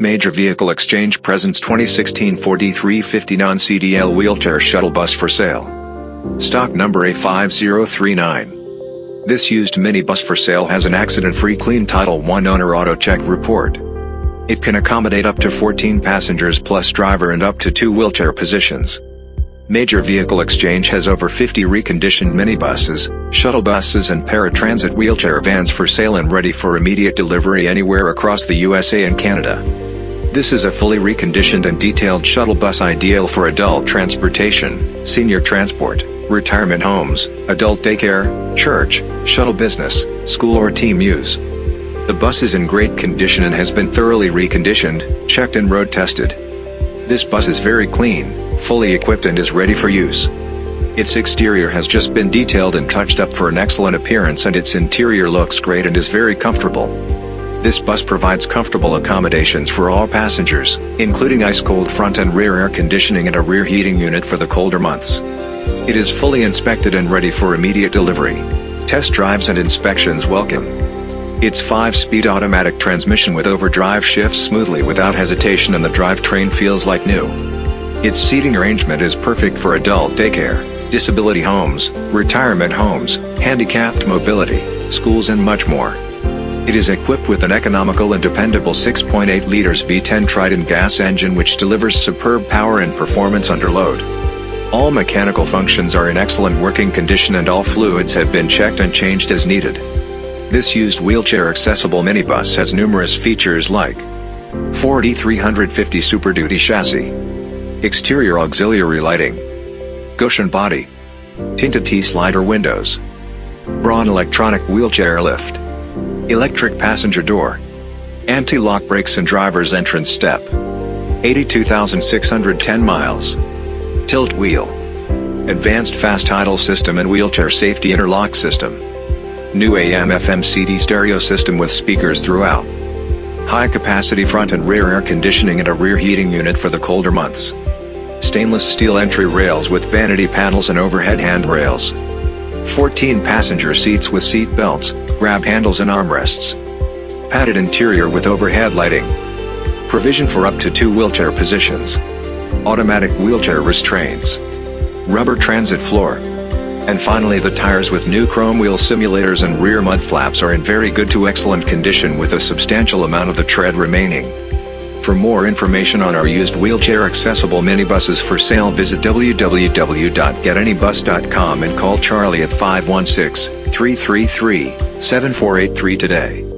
Major Vehicle Exchange presents 2016 Ford E350 non-CDL wheelchair shuttle bus for sale. Stock number A5039. This used minibus for sale has an accident-free clean Title I owner auto check report. It can accommodate up to 14 passengers plus driver and up to two wheelchair positions. Major Vehicle Exchange has over 50 reconditioned minibuses, shuttle buses and paratransit wheelchair vans for sale and ready for immediate delivery anywhere across the USA and Canada. This is a fully reconditioned and detailed shuttle bus ideal for adult transportation, senior transport, retirement homes, adult daycare, church, shuttle business, school or team use. The bus is in great condition and has been thoroughly reconditioned, checked and road tested. This bus is very clean, fully equipped and is ready for use. Its exterior has just been detailed and touched up for an excellent appearance and its interior looks great and is very comfortable. This bus provides comfortable accommodations for all passengers, including ice-cold front and rear air conditioning and a rear heating unit for the colder months. It is fully inspected and ready for immediate delivery. Test drives and inspections welcome. Its 5-speed automatic transmission with overdrive shifts smoothly without hesitation and the drivetrain feels like new. Its seating arrangement is perfect for adult daycare, disability homes, retirement homes, handicapped mobility, schools and much more. It is equipped with an economical and dependable 6.8 liters V10 Triton gas engine which delivers superb power and performance under load. All mechanical functions are in excellent working condition and all fluids have been checked and changed as needed. This used wheelchair accessible minibus has numerous features like Ford E350 Super Duty chassis, Exterior auxiliary lighting. Goshen body. Tinted T-slider windows. Braun electronic wheelchair lift. Electric passenger door. Anti-lock brakes and driver's entrance step. 82,610 miles. Tilt wheel. Advanced fast idle system and wheelchair safety interlock system. New AM FM CD stereo system with speakers throughout. High capacity front and rear air conditioning and a rear heating unit for the colder months stainless steel entry rails with vanity panels and overhead handrails. 14 passenger seats with seat belts, grab handles and armrests. Padded interior with overhead lighting. Provision for up to two wheelchair positions. Automatic wheelchair restraints. Rubber transit floor. And finally the tires with new chrome wheel simulators and rear mud flaps are in very good to excellent condition with a substantial amount of the tread remaining. For more information on our used wheelchair accessible minibuses for sale visit www.getanybus.com and call Charlie at 516-333-7483 today.